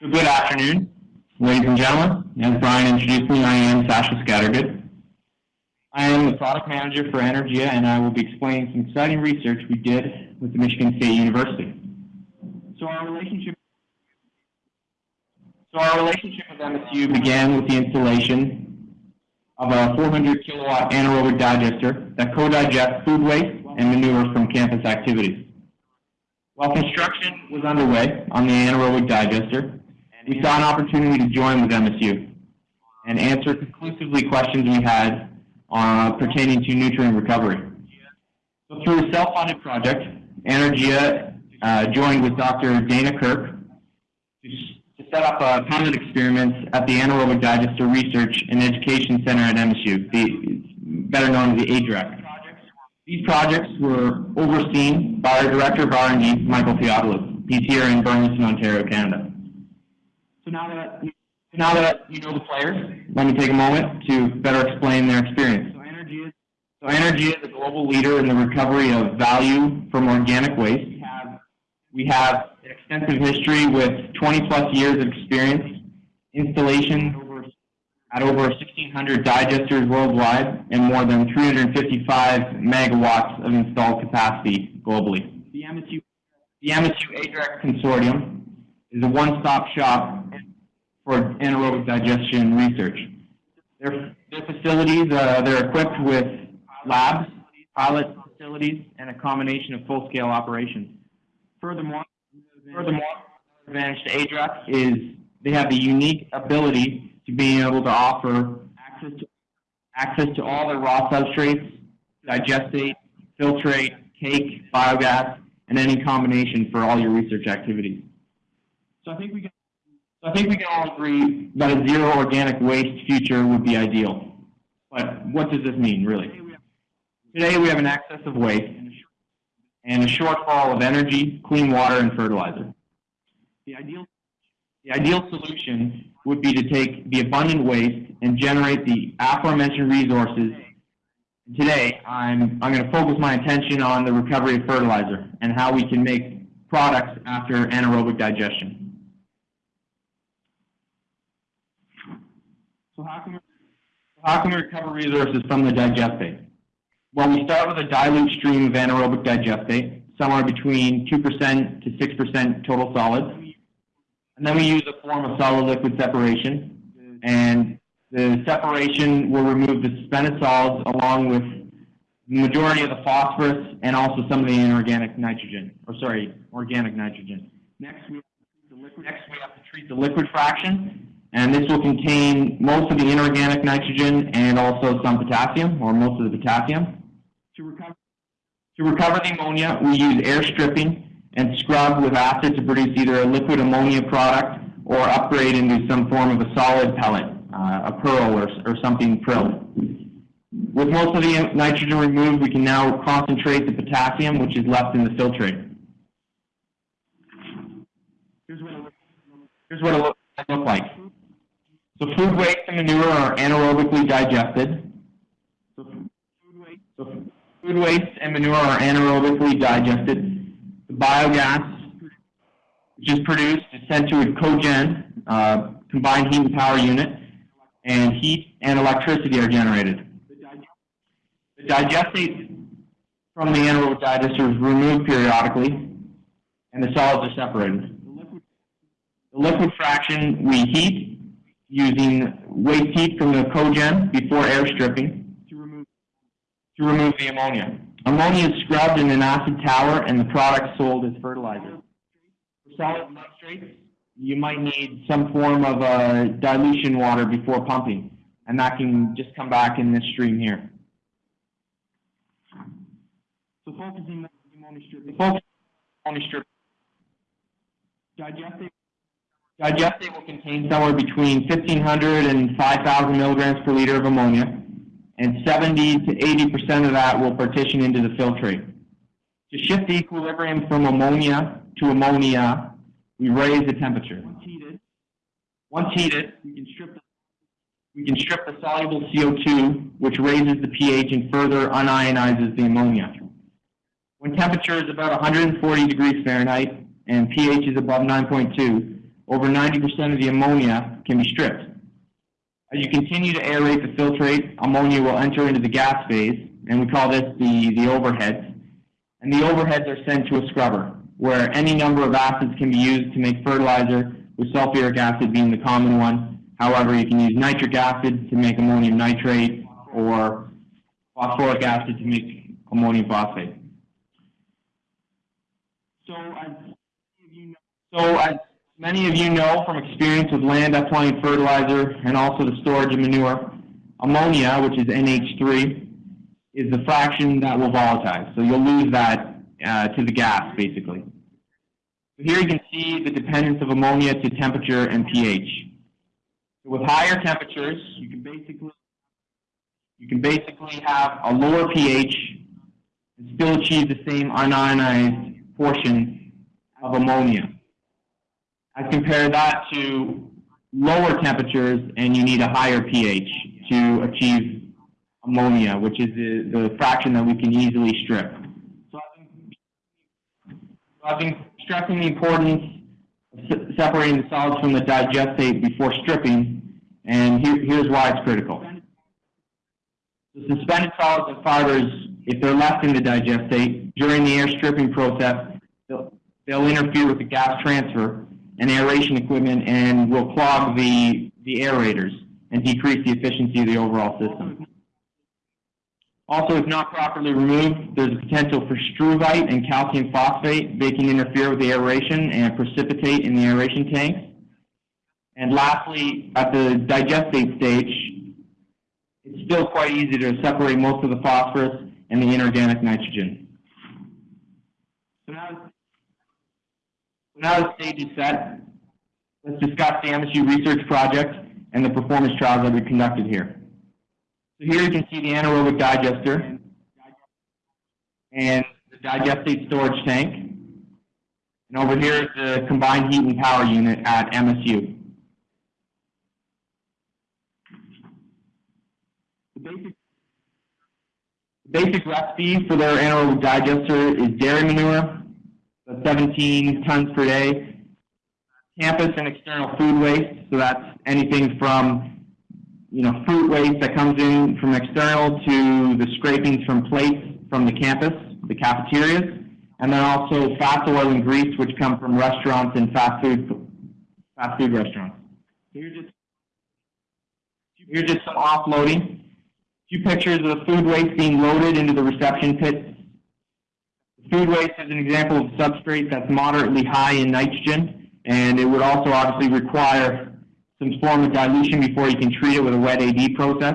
Good afternoon, ladies and gentlemen. As Brian introduced me, I am Sasha Scattergood. I am the product manager for Anaergia, and I will be explaining some exciting research we did with the Michigan State University. So our relationship, so our relationship with MSU began with the installation of a 400 kilowatt anaerobic digester that co-digests food waste and manure from campus activities. While construction was underway on the anaerobic digester, we saw an opportunity to join with MSU and answer conclusively questions we had uh, pertaining to nutrient recovery. So through a self-funded project, Anaergia uh, joined with Dr. Dana Kirk to, set up a pilot experiment at the Anaerobic Digester Research and Education Center at MSU, the, better known as the ADREC. These projects were overseen by our Director of R&D, Michael Theophilus. He's here in Burlington, Ontario, Canada. So now that now that you know the players, let me take a moment to better explain their experience. So Anaergia, so Anaergia is a global leader in the recovery of value from organic waste. We have, we have an extensive history with 20 plus years of experience, installation at over 1,600 digesters worldwide, and more than 355 megawatts of installed capacity globally. The MSU, the MSU ADREC Consortium is a one-stop shop for anaerobic digestion research. Their, their facilities, uh, they're equipped with labs, pilot facilities, and a combination of full-scale operations. Furthermore, furthermore, advantage to ADREC is they have the unique ability to being able to offer access to, access to all their raw substrates, digestate, filtrate, cake, biogas, and any combination for all your research activities. So I think we so I think we can all agree that a zero organic waste future would be ideal. But what does this mean, really? Today we have an excess of waste and a shortfall of energy, clean water, and fertilizer. The ideal, the ideal solution would be to take the abundant waste and generate the aforementioned resources. Today, I'm, I'm going to focus my attention on the recovery of fertilizer and how we can make products after anaerobic digestion. So how can we, how can we recover resources from the digestate? Well, we start with a dilute stream of anaerobic digestate, somewhere between 2% to 6% total solids. And then we use a form of solid-liquid separation. And the separation will remove the suspended solids along with the majority of the phosphorus and also some of the inorganic nitrogen, or sorry, organic nitrogen. Next we have to treat the liquid fraction, and this will contain most of the inorganic nitrogen and also some potassium, or most of the potassium. To recover, to recover the ammonia, we use air stripping and scrub with acid to produce either a liquid ammonia product or upgrade into some form of a solid pellet, uh, a pearl or, or something prilled. With most of the nitrogen removed, we can now concentrate the potassium, which is left in the filtrate. Here's what it, here's what it looks look like. So food waste and manure are anaerobically digested. So food waste, so food waste and manure are anaerobically digested. The biogas, which is produced, is sent to a cogen, uh, combined heat and power unit, and heat and electricity are generated. The digestate from the anaerobic digester is removed periodically, and the solids are separated. The liquid fraction we heat using waste heat from the cogen before air stripping to remove, to remove the ammonia. Ammonia is scrubbed in an acid tower and the product sold as fertilizer. For solid substrates, you might need some form of uh, dilution water before pumping, and that can just come back in this stream here. So focusing on the ammonia strip, the focus ammonia strip, digestate Digestate will contain somewhere between 1,500 and 5,000 milligrams per liter of ammonia, and 70 to 80% of that will partition into the filtrate. To shift the equilibrium from ammonia to ammonia, we raise the temperature. Once heated, once heated we, can strip the, we can strip the soluble CO2, which raises the pH and further unionizes the ammonia. When temperature is about 140 degrees Fahrenheit and pH is above 9.2, over 90% of the ammonia can be stripped. As you continue to aerate the filtrate, ammonia will enter into the gas phase, and we call this the, the overheads. And the overheads are sent to a scrubber, where any number of acids can be used to make fertilizer, with sulfuric acid being the common one. However, you can use nitric acid to make ammonium nitrate, or phosphoric acid to make ammonium phosphate. So as, so as many of you know from experience with land applying fertilizer and also the storage of manure, ammonia, which is NH3, is the fraction that will volatilize. So you'll lose that uh, to the gas, basically. So here you can see the dependence of ammonia to temperature and pH. So with higher temperatures, you can basically you can basically have a lower pH and still achieve the same unionized portion of ammonia. I compare that to lower temperatures and you need a higher pH to achieve ammonia, which is the, the fraction that we can easily strip. So I've been stressing the importance of separating the solids from the digestate before stripping, and here, here's why it's critical. The suspended solids and fibers, if they're left in the digestate during the air stripping process, they'll, they'll interfere with the gas transfer and aeration equipment and will clog the, the aerators and decrease the efficiency of the overall system. Also, if not properly removed, there's a potential for struvite and calcium phosphate. They can interfere with the aeration and precipitate in the aeration tanks. And lastly, at the digestate stage, it's still quite easy to separate most of the phosphorus and the inorganic nitrogen. So now, now the stage is set. Let's discuss the MSU research project and the performance trials that we conducted here. So here you can see the anaerobic digester and the digestate storage tank. And over here is the combined heat and power unit at MSU. The basic, the basic recipe for their anaerobic digester is dairy manure, 17 tons per day, campus and external food waste, so that's anything from you know, fruit waste that comes in from external to the scrapings from plates from the campus, the cafeterias, and then also fat oil and grease, which come from restaurants and fast food, fast food restaurants. So Here's just, here's just some offloading. A few pictures of the food waste being loaded into the reception pits. Food waste is an example of substrate that's moderately high in nitrogen, and it would also obviously require some form of dilution before you can treat it with a wet AD process.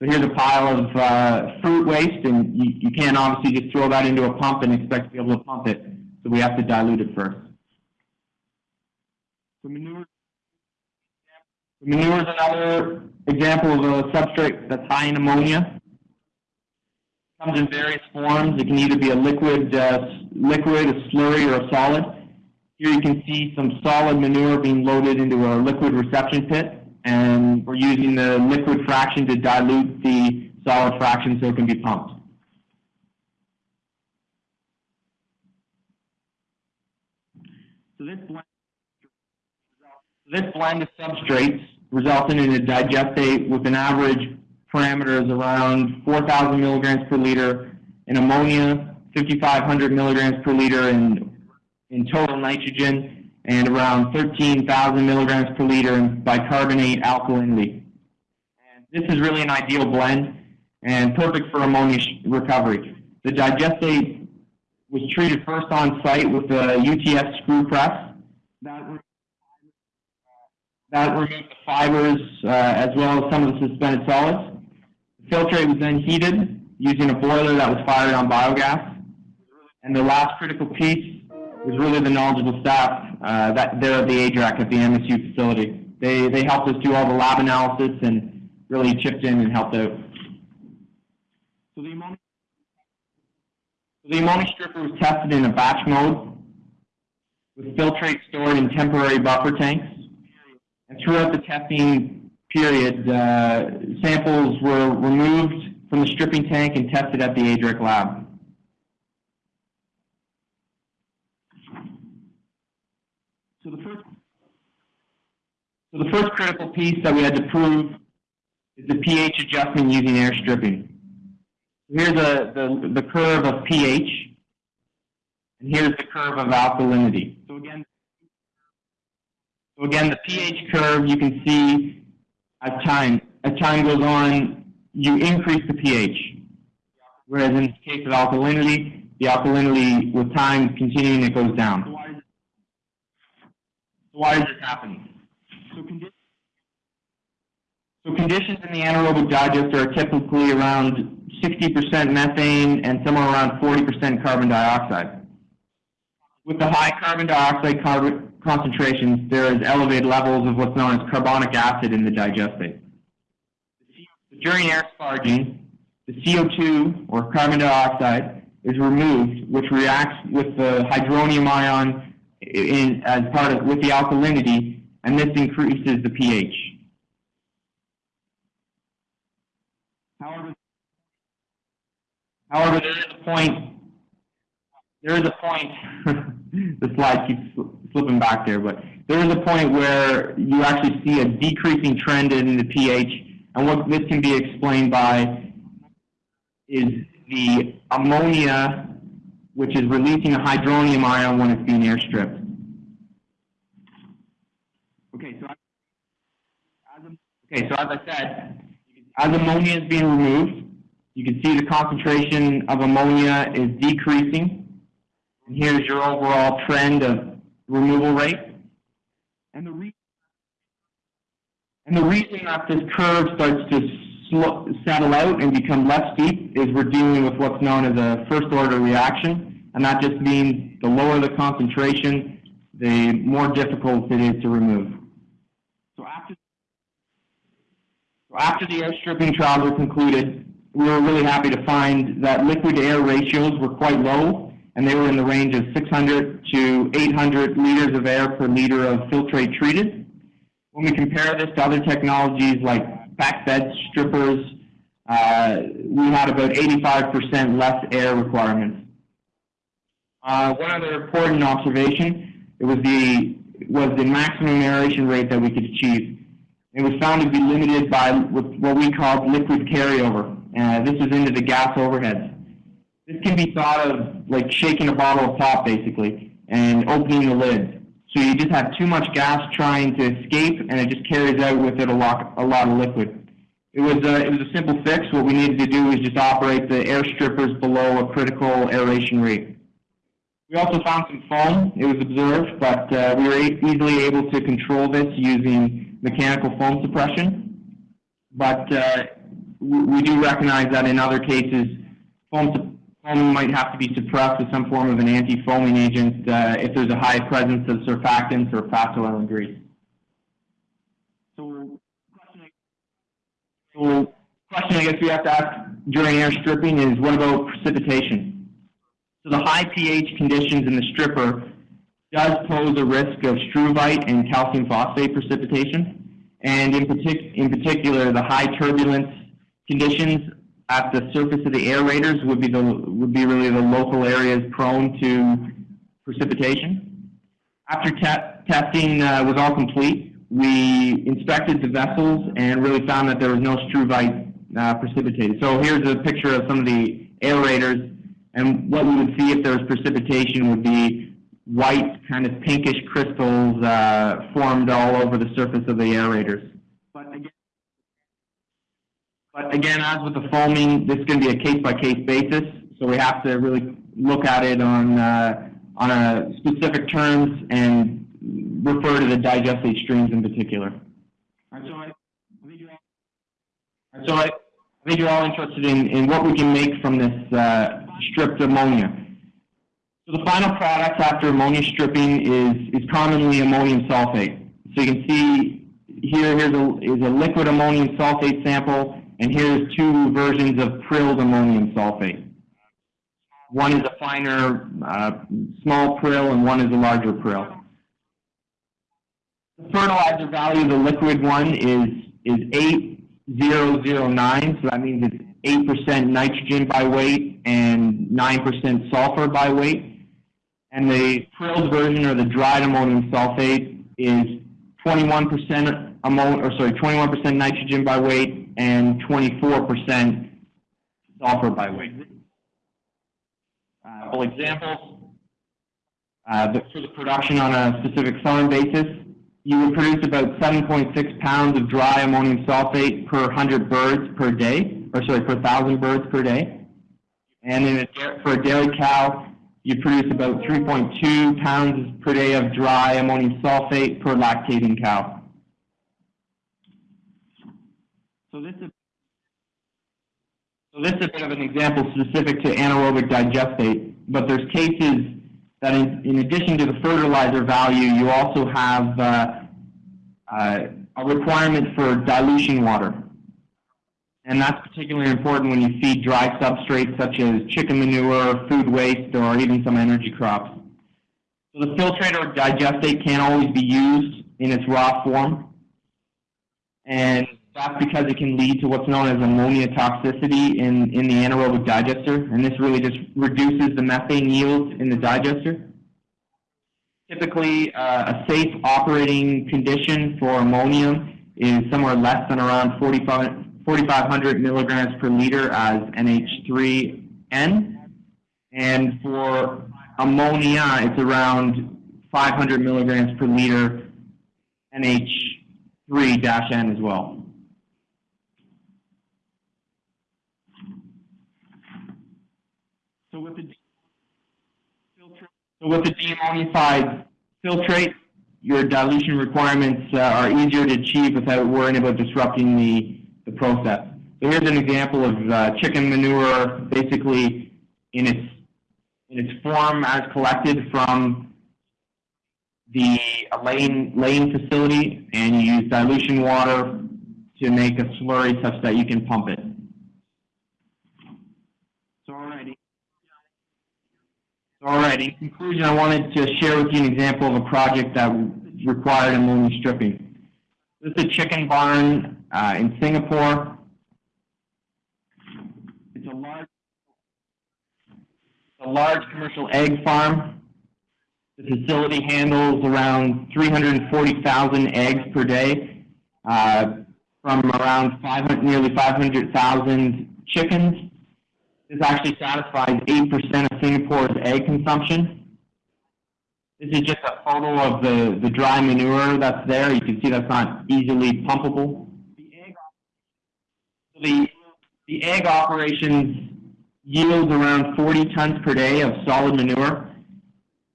So here's a pile of uh, fruit waste, and you, you can't obviously just throw that into a pump and expect to be able to pump it. So we have to dilute it first. So manure, manure is another example of a substrate that's high in ammonia. Comes in various forms. It can either be a liquid, uh, liquid, a slurry, or a solid. Here you can see some solid manure being loaded into a liquid reception pit, and we're using the liquid fraction to dilute the solid fraction so it can be pumped. So this blend, this blend of substrates resulted in a digestate with an average parameters around 4,000 milligrams per liter in ammonia, 5,500 milligrams per liter in in total nitrogen and around 13,000 milligrams per liter in bicarbonate alkalinity. And this is really an ideal blend and perfect for ammonia recovery. The digestate was treated first on site with a UTS screw press. That, that removed the fibers uh, as well as some of the suspended solids. Filtrate was then heated using a boiler that was fired on biogas. And the last critical piece was really the knowledgeable staff uh, that there at the ADREC at the MSU facility. They, they helped us do all the lab analysis and really chipped in and helped out. So the ammonia, the ammonia stripper was tested in a batch mode with filtrate stored in temporary buffer tanks. And throughout the testing period, uh, samples were removed from the stripping tank and tested at the ADREC lab. So the first, So the first critical piece that we had to prove is the pH adjustment using air stripping. Here's the, the, the curve of pH, and here's the curve of alkalinity. So again, so again, the pH curve, you can see as time, as time goes on, you increase the pH. Whereas in the case of alkalinity, the alkalinity with time continuing, it goes down. So why is this happening? So, condi so conditions in the anaerobic digester are typically around 60% methane and somewhere around 40% carbon dioxide. With the high carbon dioxide carbon concentrations, there is elevated levels of what's known as carbonic acid in the digestate. During air sparging, the CO2, or carbon dioxide, is removed, which reacts with the hydronium ion in, as part of, with the alkalinity, and this increases the pH. However, however, there is a point, there is a point, the slide keeps slipping back there, but there is a point where you actually see a decreasing trend in the pH, and what this can be explained by is the ammonia, which is releasing a hydronium ion when it's being air stripped. Okay, so as, okay, so as I said, as ammonia is being removed, you can see the concentration of ammonia is decreasing. And here's your overall trend of removal rate. And the, and the reason that this curve starts to settle out and become less steep is we're dealing with what's known as a first order reaction. And that just means the lower the concentration, the more difficult it is to remove. So after, so after the air stripping trials were concluded, we were really happy to find that liquid to air ratios were quite low and they were in the range of 600 to 800 liters of air per liter of filtrate treated. When we compare this to other technologies like packed bed strippers, uh, we had about 85% less air requirements. Uh, one other important observation, it was the, was the maximum aeration rate that we could achieve. It was found to be limited by what we called liquid carryover. Uh, this was into the gas overheads. This can be thought of like shaking a bottle of pop, basically, and opening the lid. So you just have too much gas trying to escape, and it just carries out with it a lot, a lot of liquid. It was, a, it was a simple fix. What we needed to do was just operate the air strippers below a critical aeration rate. We also found some foam. It was observed, but uh, we were easily able to control this using mechanical foam suppression. But uh, we do recognize that in other cases, foam foaming might have to be suppressed with some form of an anti-foaming agent uh, if there's a high presence of surfactants or fast oil and grease. So, so question I guess we have to ask during air stripping is what about precipitation? So the high pH conditions in the stripper does pose a risk of struvite and calcium phosphate precipitation. And in, partic in particular, the high turbulence conditions at the surface of the aerators would be the would be really the local areas prone to precipitation. After te testing uh, was all complete, we inspected the vessels and really found that there was no struvite uh, precipitated. So here's a picture of some of the aerators, and what we would see if there was precipitation would be white, kind of pinkish crystals uh, formed all over the surface of the aerators. But again, as with the foaming, this is going to be a case-by-case -case basis, so we have to really look at it on, uh, on a specific terms and refer to the digestate streams in particular. So I, I think you're all, so I, I think you're all interested in, in what we can make from this uh, stripped ammonia. So the final product after ammonia stripping is, is commonly ammonium sulfate. So you can see here, here's a, is a liquid ammonium sulfate sample and here's two versions of prilled ammonium sulfate. One is a finer, uh, small prill, and one is a larger prill. The fertilizer value of the liquid one is, is 8009, so that means it's 8% nitrogen by weight and 9% sulfur by weight. And the prilled version, or the dried ammonium sulfate, is 21% ammonia, or sorry, 21% nitrogen by weight, and 24% sulfur by weight. Uh, couple examples. Uh, the, for the production on a specific farm basis, you would produce about 7.6 pounds of dry ammonium sulfate per 100 birds per day, or sorry, per 1,000 birds per day. And in a, for a dairy cow, you produce about 3.2 pounds per day of dry ammonium sulfate per lactating cow. So this is so this is a bit of an example specific to anaerobic digestate, but there's cases that in, in addition to the fertilizer value, you also have uh, uh, a requirement for dilution water. And that's particularly important when you feed dry substrates such as chicken manure, food waste, or even some energy crops. So the filtrate or digestate can't always be used in its raw form. And that's because it can lead to what's known as ammonia toxicity in, in the anaerobic digester, and this really just reduces the methane yields in the digester. Typically, uh, a safe operating condition for ammonium is somewhere less than around 4,500 milligrams per liter as NH3N, and for ammonia, it's around 500 milligrams per liter NH3-N as well. So with the so with the deammonified filtrate, your dilution requirements uh, are easier to achieve without worrying about disrupting the, the process. So here's an example of uh, chicken manure basically in its, in its form as collected from the laying facility and you use dilution water to make a slurry such that you can pump it. All right, in conclusion, I wanted to share with you an example of a project that required ammonia stripping. This is a chicken barn uh, in Singapore. It's a large, a large commercial egg farm. The facility handles around 340,000 eggs per day uh, from around 500, nearly 500,000 chickens. This actually satisfies 8% of Singapore's egg consumption. This is just a photo of the, the dry manure that's there. You can see that's not easily pumpable. The egg, the, the egg operations yields around 40 tons per day of solid manure,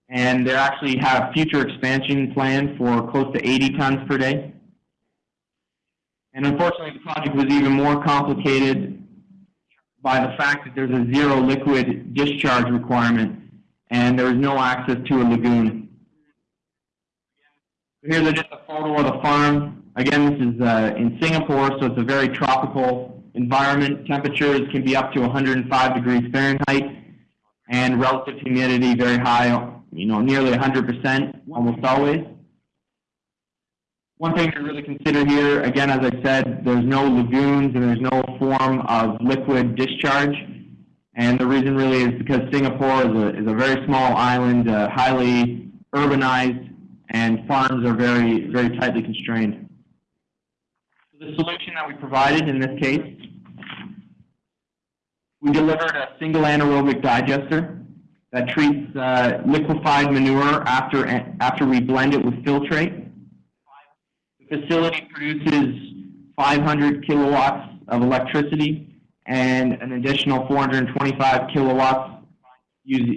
and they actually have future expansion plans for close to 80 tons per day. And unfortunately, the project was even more complicated by the fact that there's a zero liquid discharge requirement and there is no access to a lagoon. Here's just a photo of the farm. Again, this is uh, in Singapore, so it's a very tropical environment. Temperatures can be up to 105 degrees Fahrenheit, and relative humidity very high, you know, nearly 100% almost always. One thing to really consider here, again, as I said, there's no lagoons and there's no form of liquid discharge. And the reason really is because Singapore is a, is a very small island, uh, highly urbanized, and farms are very, very tightly constrained. The solution that we provided in this case, we delivered a single anaerobic digester that treats uh, liquefied manure after, after we blend it with filtrate facility produces 500 kilowatts of electricity and an additional 425 kilowatts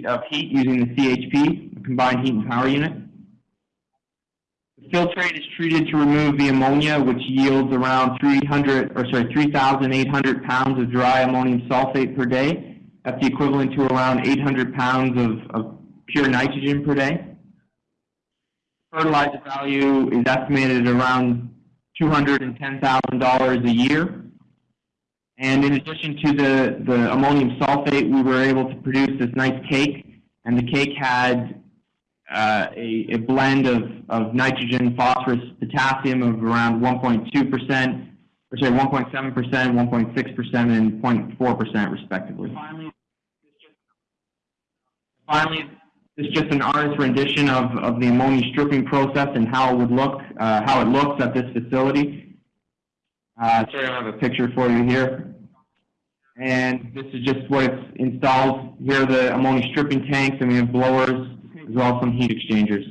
of heat using the CHP, the combined heat and power unit. The filtrate is treated to remove the ammonia, which yields around 300, or sorry, 3,800 pounds of dry ammonium sulfate per day. That's the equivalent to around 800 pounds of, of pure nitrogen per day fertilizer value is estimated at around $210,000 a year. And in addition to the, the ammonium sulfate, we were able to produce this nice cake. And the cake had uh, a, a, blend of, of nitrogen, phosphorus, potassium of around 1.2%, or sorry, 1.7%, 1.6%, and 0.4% respectively. Finally, finally This is just an artist's rendition of, of the ammonia stripping process and how it would look, uh, how it looks at this facility. Uh, sorry, I don't have a picture for you here. And this is just what it's installed. Here are the ammonia stripping tanks, and we have blowers, as well as some heat exchangers.